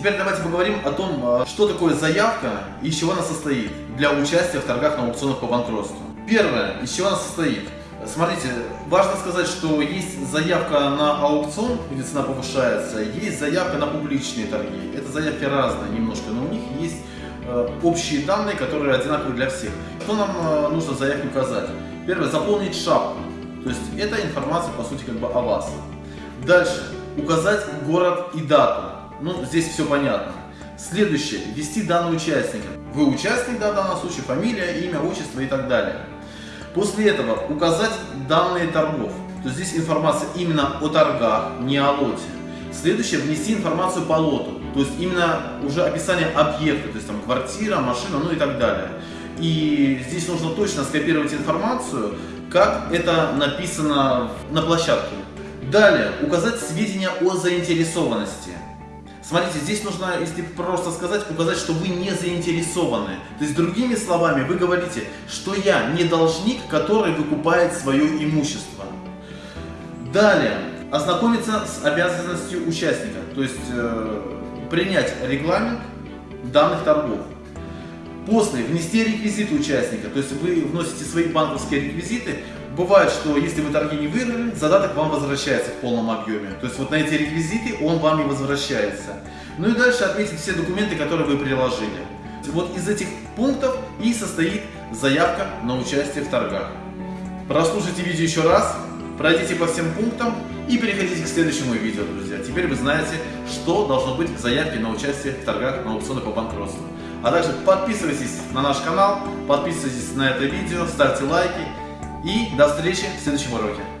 Теперь давайте поговорим о том, э, что такое заявка и из чего она состоит для участия в торгах на аукционах по банкротству. Первое, из чего она состоит. Смотрите, важно сказать, что есть заявка на аукцион, где цена повышается, есть заявка на публичные торги. Это заявки разные немножко, но у них есть э, общие данные, которые одинаковые для всех. Что нам э, нужно в заявке указать? Первое, заполнить шапку. То есть это информация, по сути, как бы о вас. Дальше, указать город и дату. Ну, здесь все понятно. Следующее, ввести данные участника. Вы участник, да, в данном случае, фамилия, имя, отчество и так далее. После этого указать данные торгов. То есть здесь информация именно о торгах, не о лоте. Следующее, внести информацию по лоту. То есть именно уже описание объекта, то есть там квартира, машина, ну и так далее. И здесь нужно точно скопировать информацию, как это написано на площадке. Далее, указать сведения о заинтересованности. Смотрите, здесь нужно, если просто сказать, указать, что вы не заинтересованы. То есть, другими словами, вы говорите, что я не должник, который выкупает свое имущество. Далее, ознакомиться с обязанностью участника, то есть э, принять регламент данных торгов. После внести реквизиты участника, то есть вы вносите свои банковские реквизиты. Бывает, что если вы торги не выиграли, задаток вам возвращается в полном объеме. То есть вот на эти реквизиты он вам и возвращается. Ну и дальше отметить все документы, которые вы приложили. Вот из этих пунктов и состоит заявка на участие в торгах. Прослушайте видео еще раз, пройдите по всем пунктам и переходите к следующему видео, друзья. Теперь вы знаете, что должно быть в заявке на участие в торгах на аукционы по банкротству. А также подписывайтесь на наш канал, подписывайтесь на это видео, ставьте лайки и до встречи в следующем уроке.